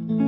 Ah,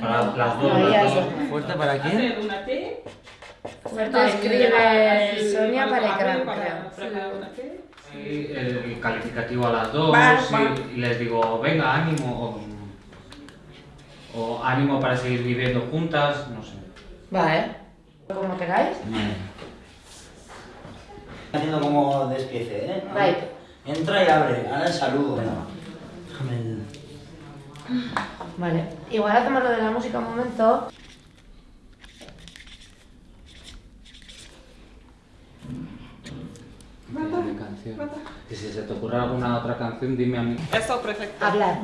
Para no. las dos, Ahí las dos. ¿Fuerte para quién? Hacer una T. Fuerte escribe Sonia para el T. Y el calificativo a las dos Va, y- va. y, les digo, venga, ánimo, o, o ánimo para seguir viviendo juntas, no sé. Va, ¿eh? ¿Cómo pegáis? Haciendo como despiece, ¿eh? Entra y abre, ahora el saludo. Déjame el... Vale. Igual hacemos lo de la música un momento. Dime canción. Y si se te ocurre alguna otra canción, dime a mí. Esto perfecto. Hablar.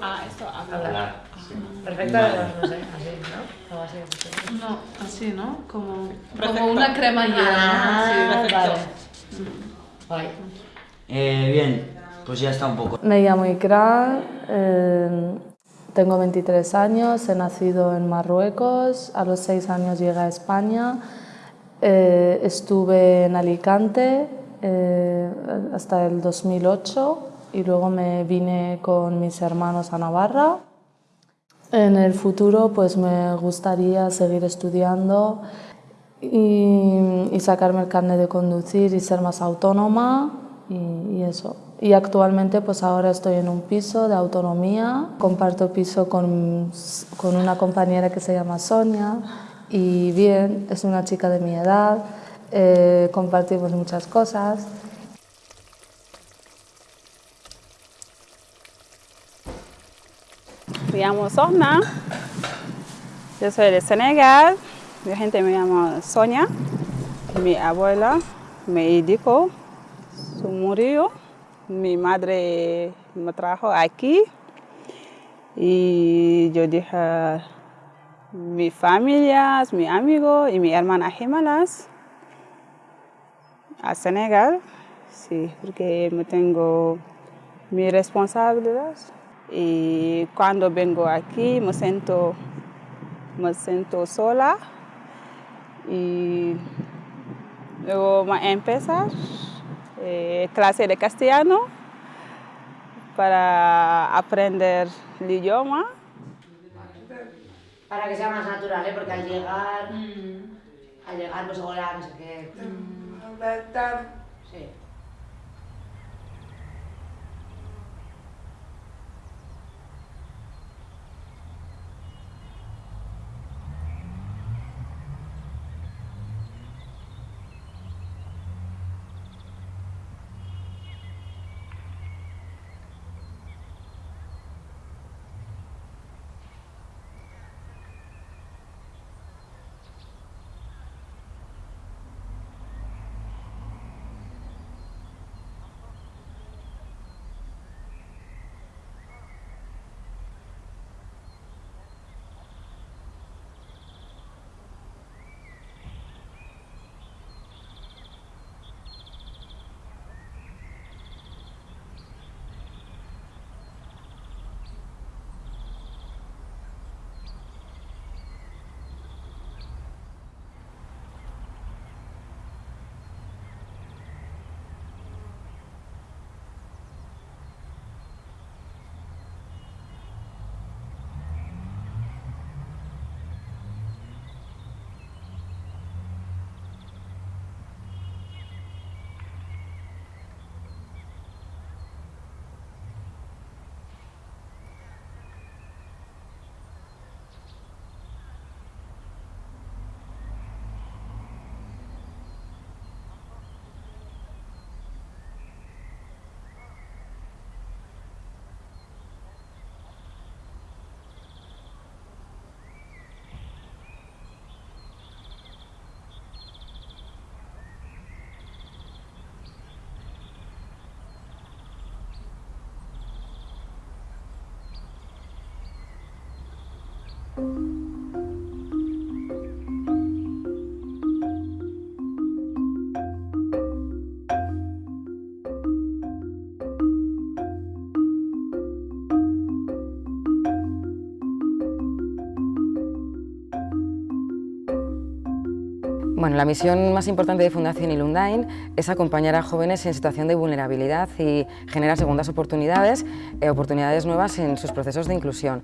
Ah, esto habla. Hablar. sí. Perfecto, Vale. no sé, así, ¿no? Algo así. así. No, así, ¿no? Como, como una crema llena. Ah, Sí, vale. Eh, bien, pues ya está un poco. Me llamo Ikra, eh, tengo 23 años, he nacido en Marruecos, a los 6 años llegué a España, eh, estuve en Alicante eh, hasta el 2008 y luego me vine con mis hermanos a Navarra. En el futuro pues me gustaría seguir estudiando y, y sacarme el carnet de conducir y ser más autónoma y, eso. Y actualmente pues ahora estoy en un piso de autonomía, comparto piso con, con una compañera que se llama Sonia y bien, es una chica de mi edad, eh, compartimos muchas cosas. Me llamo Sohna. Yo soy de Senegal. Mi gente me llama Sonia. Mi abuela me educó, murió. Mi madre me trajo aquí. Y yo dije, mi familia, mi amigo y mi hermana gemelas a Senegal, sí, porque me tengo mi responsabilidad. Y cuando vengo aquí me siento, me siento sola y luego me empezar eh, clase de castellano para aprender el idioma. Para que sea más natural, ¿eh? Porque al llegar, al llegar, pues hola, no sé qué. Sí. Bueno, la misión más importante de Fundación Ilundain es acompañar a jóvenes en situación de vulnerabilidad y generar segundas oportunidades, eh, oportunidades nuevas en sus procesos de inclusión.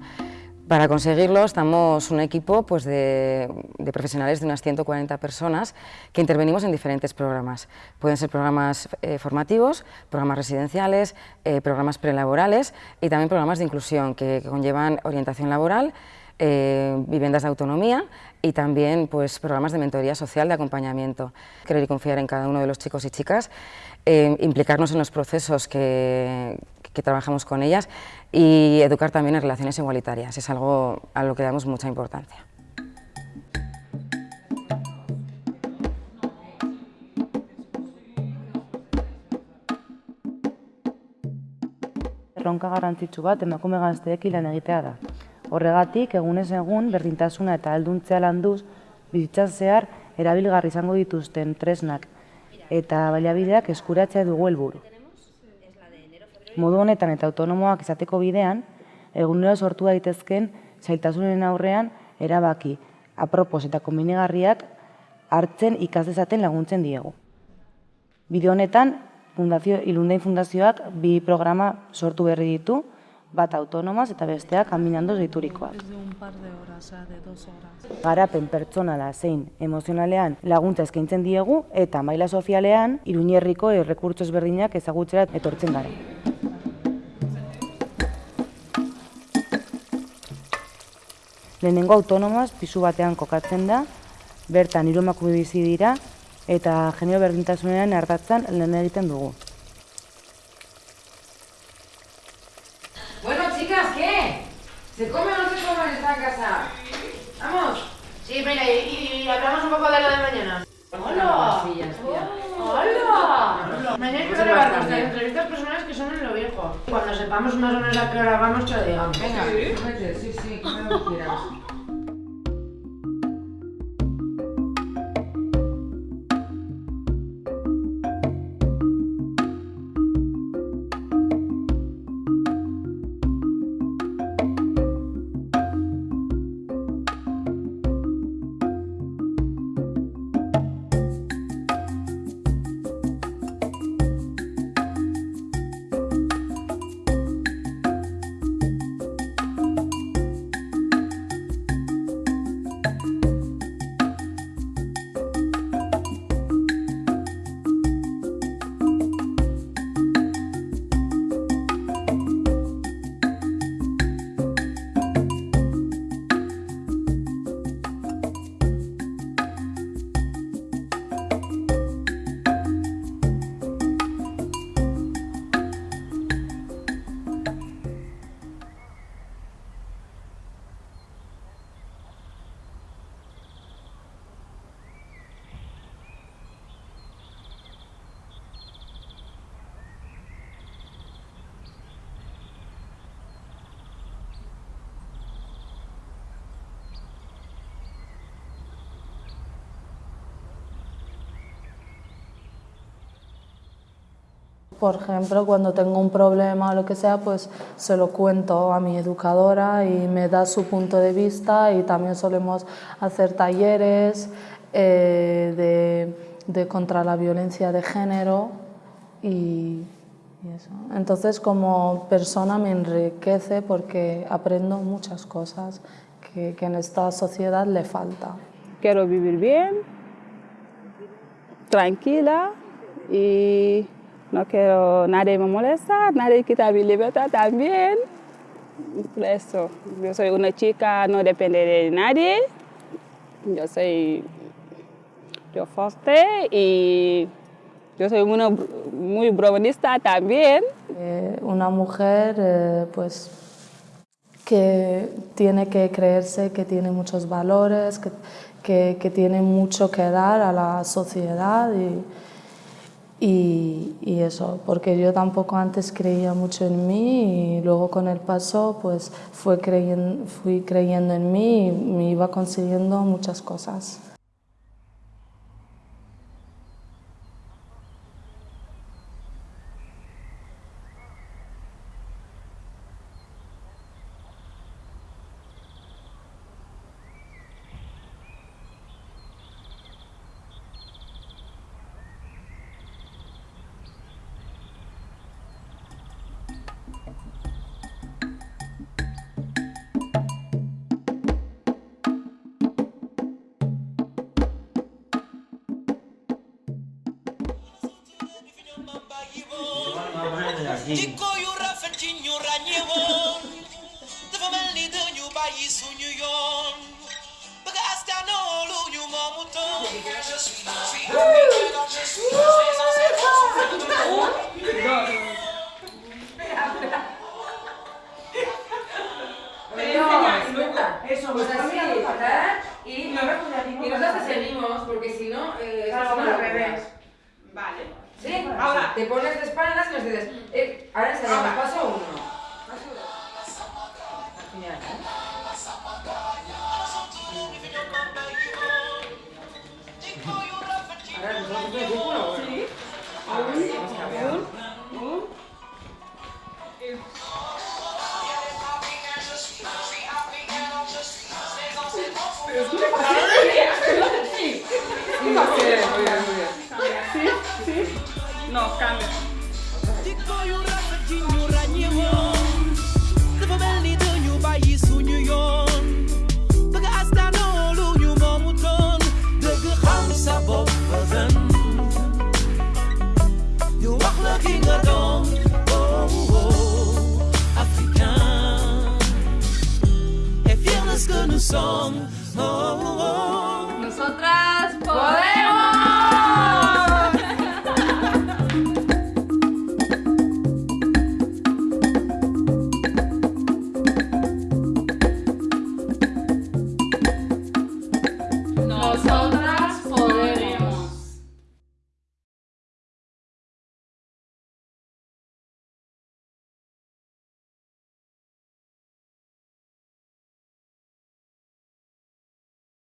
Para conseguirlo estamos un equipo pues, de, profesionales de unas 140 personas que intervenimos en diferentes programas. Pueden ser programas eh, formativos, programas residenciales, eh, programas prelaborales y también programas de inclusión que, conllevan orientación laboral, eh, viviendas de autonomía y también pues, programas de mentoría social, de acompañamiento. Querer y confiar en cada uno de los chicos y chicas, eh, implicarnos en los procesos que, que trabajamos con ellas y educar también en relaciones igualitarias, es algo a lo que damos mucha importancia. Erronka garrantzitsu bat emakume gazteekin lan egitea da. Horregatik, egunez egun, berdintasuna eta alduntzea landuz, bizitzan zehar erabilgarri izango dituzten tresnak eta baliabideak eskuratzea dugu helburu. Modu honetan eta autonomoak izateko bidean, egunero sortu daitezken zailtasunen aurrean erabaki, apropos eta kombinigarriak hartzen ikas dezaten laguntzen diegu. Bideo honetan, Fundazio, Ilundain Fundazioak bi programa sortu berri ditu, bat autonomaz eta besteak kaminando zeiturikoak. Garapen pertsonala zein emozionalean laguntza eskaintzen diegu eta maila sozialean iruñerriko errekurtso ezberdinak ezagutzera etortzen gara. Lehenengo autonomaz pisu batean kokatzen da, bertan hiru bizi dira eta genero berdintasunean ardatzan lehen egiten dugu. Bueno, chicas, ¿qué? ¿Se come o no se come en esta casa? Vamos. Sí, mira, y, y hablamos un poco de lo de mañana. Hola. ¡Hola! Mañana hay que grabar nuestras entrevistas personales que son en lo viejo. Cuando sepamos más o menos a qué hora vamos, te lo digamos. Venga, vete, sí, sí, como lo quieras. Por ejemplo, cuando tengo un problema o lo que sea, pues se lo cuento a mi educadora y me da su punto de vista y también solemos hacer talleres eh, de, de contra la violencia de género y, y eso. Entonces como persona me enriquece porque aprendo muchas cosas que, que en esta sociedad le falta. Quiero vivir bien, tranquila y no quiero nadie me molesta, nadie quita mi libertad también. Por eso, yo soy una chica, no depende de nadie. Yo soy yo fuerte y yo soy una, muy bromista también. Eh, una mujer eh, pues, que tiene que creerse que tiene muchos valores, que, que, que tiene mucho que dar a la sociedad y, y, y, eso, porque yo tampoco antes creía mucho en mí y luego con el paso pues fui creyendo, fui creyendo en mí y me iba consiguiendo muchas cosas. Dikoyu you ranyewo Tefameli denyu bayi sunyu yon Baga astano olu nyu pues así, ¿verdad? Y, y nosotros te seguimos, porque si no, eh, Claro, al revés. ves. ¿Sí? Ahora, te pones de espaldas y nos dices, eh, ahora ensayamos, paso uno. Muy bien, muy bien. Sí, sí. No, cambia.